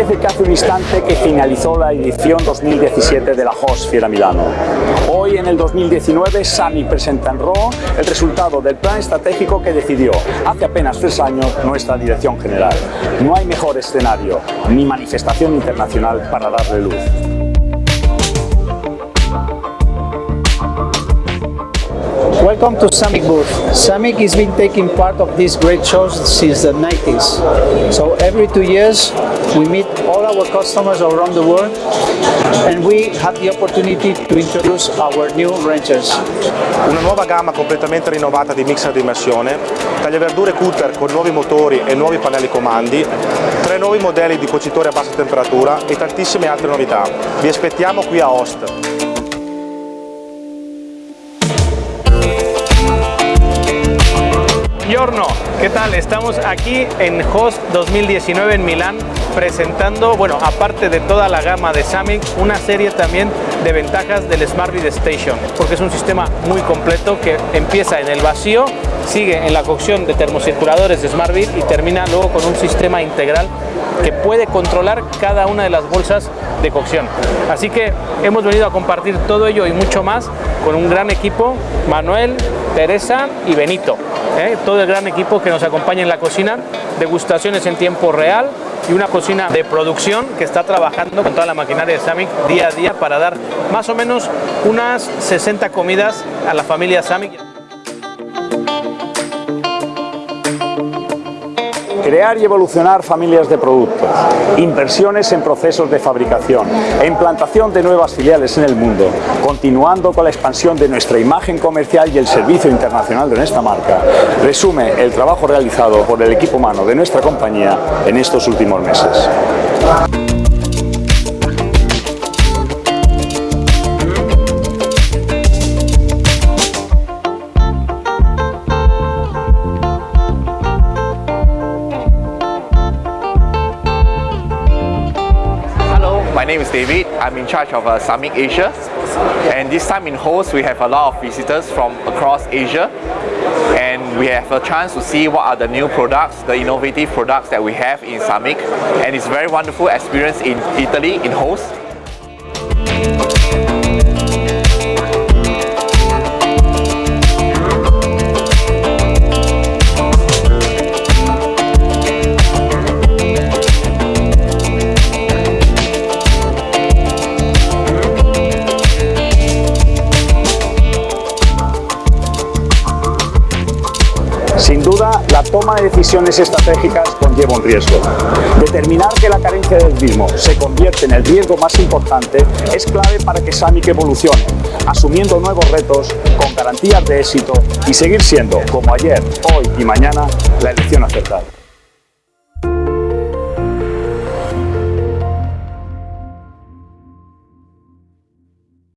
Parece que hace un instante que finalizó la edición 2017 de la HOS Fiera Milano. Hoy, en el 2019, Sami presenta en Raw el resultado del plan estratégico que decidió hace apenas tres años nuestra dirección general. No hay mejor escenario ni manifestación internacional para darle luz. Welcome to Samic booth. Samic has been taking part of these great shows since the 90s. So every two years we meet all our customers around the world and we have the opportunity to introduce our new ranchers. Una nuova gamma completamente rinnovata di mixer di immersione, tagliaverdure cutter con nuovi motori e nuovi pannelli comandi, tre nuovi modelli di cuocitori a bassa temperatura e tantissime altre novità. Vi aspettiamo qui a Host. ¿Qué tal? Estamos aquí en HOST 2019 en Milán presentando, bueno, aparte de toda la gama de Samic, una serie también de ventajas del Smart Read Station, porque es un sistema muy completo que empieza en el vacío, sigue en la cocción de termocirculadores de Smart y termina luego con un sistema integral que puede controlar cada una de las bolsas de cocción. Así que hemos venido a compartir todo ello y mucho más con un gran equipo, Manuel, Teresa y Benito. ¿eh? todo el gran equipo que nos acompaña en la cocina, degustaciones en tiempo real y una cocina de producción que está trabajando con toda la maquinaria de Samic día a día para dar más o menos unas 60 comidas a la familia Samic. Crear y evolucionar familias de productos, inversiones en procesos de fabricación e implantación de nuevas filiales en el mundo, continuando con la expansión de nuestra imagen comercial y el servicio internacional de nuestra marca, resume el trabajo realizado por el equipo humano de nuestra compañía en estos últimos meses. Name is David. I'm in charge of uh, Summit Asia. And this time in host, we have a lot of visitors from across Asia. And we have a chance to see what are the new products, the innovative products that we have in Summit. And it's a very wonderful experience in Italy, in host. Sin duda, la toma de decisiones estratégicas conlleva un riesgo. Determinar que la carencia del mismo se convierte en el riesgo más importante es clave para que Samic evolucione, asumiendo nuevos retos con garantías de éxito y seguir siendo, como ayer, hoy y mañana, la elección acertada.